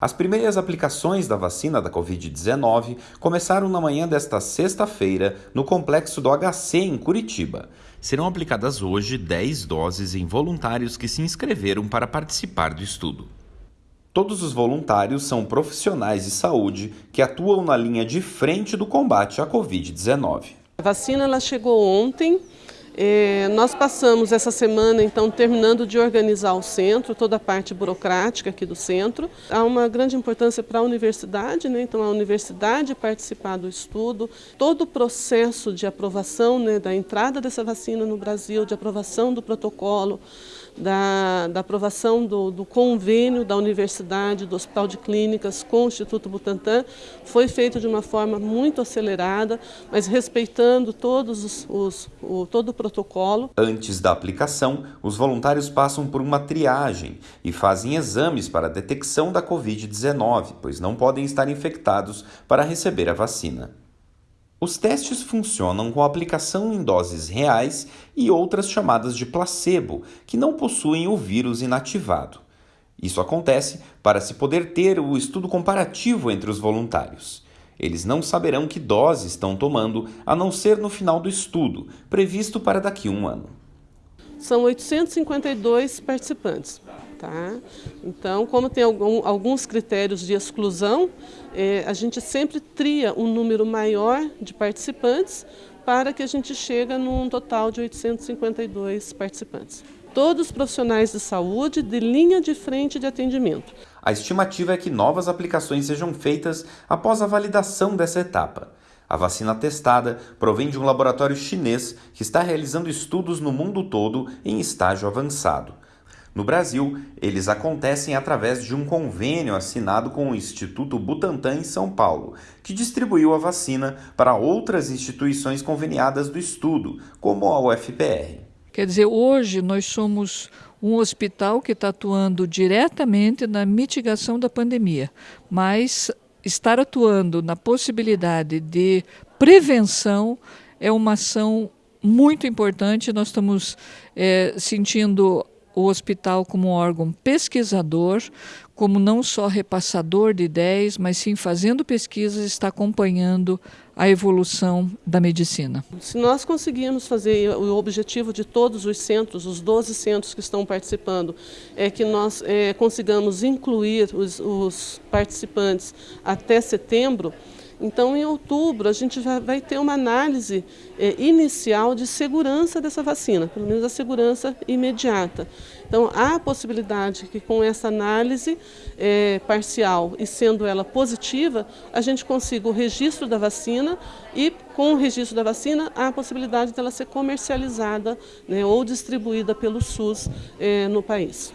As primeiras aplicações da vacina da Covid-19 começaram na manhã desta sexta-feira no complexo do HC em Curitiba. Serão aplicadas hoje 10 doses em voluntários que se inscreveram para participar do estudo. Todos os voluntários são profissionais de saúde que atuam na linha de frente do combate à Covid-19. A vacina ela chegou ontem é, nós passamos essa semana, então, terminando de organizar o centro, toda a parte burocrática aqui do centro. Há uma grande importância para a universidade, né? então a universidade participar do estudo, todo o processo de aprovação né, da entrada dessa vacina no Brasil, de aprovação do protocolo, da, da aprovação do, do, convênio da universidade, do Hospital de Clínicas com o Instituto Butantan, foi feito de uma forma muito acelerada, mas respeitando todos os, os, o, todo o protocolo. Antes da aplicação, os voluntários passam por uma triagem e fazem exames para detecção da Covid-19, pois não podem estar infectados para receber a vacina. Os testes funcionam com aplicação em doses reais e outras chamadas de placebo, que não possuem o vírus inativado. Isso acontece para se poder ter o estudo comparativo entre os voluntários. Eles não saberão que dose estão tomando, a não ser no final do estudo, previsto para daqui a um ano. São 852 participantes. Tá? Então, como tem algum, alguns critérios de exclusão, é, a gente sempre tria um número maior de participantes para que a gente chegue num total de 852 participantes. Todos os profissionais de saúde de linha de frente de atendimento. A estimativa é que novas aplicações sejam feitas após a validação dessa etapa. A vacina testada provém de um laboratório chinês que está realizando estudos no mundo todo em estágio avançado. No Brasil, eles acontecem através de um convênio assinado com o Instituto Butantan em São Paulo, que distribuiu a vacina para outras instituições conveniadas do estudo, como a UFPR. Quer dizer, hoje nós somos um hospital que está atuando diretamente na mitigação da pandemia, mas estar atuando na possibilidade de prevenção é uma ação muito importante. Nós estamos é, sentindo o hospital como órgão pesquisador, como não só repassador de ideias, mas sim fazendo pesquisas, está acompanhando a evolução da medicina. Se nós conseguirmos fazer o objetivo de todos os centros, os 12 centros que estão participando, é que nós é, consigamos incluir os, os participantes até setembro, então, em outubro, a gente vai ter uma análise é, inicial de segurança dessa vacina, pelo menos a segurança imediata. Então, há a possibilidade que com essa análise é, parcial e sendo ela positiva, a gente consiga o registro da vacina e com o registro da vacina, há a possibilidade dela ser comercializada né, ou distribuída pelo SUS é, no país.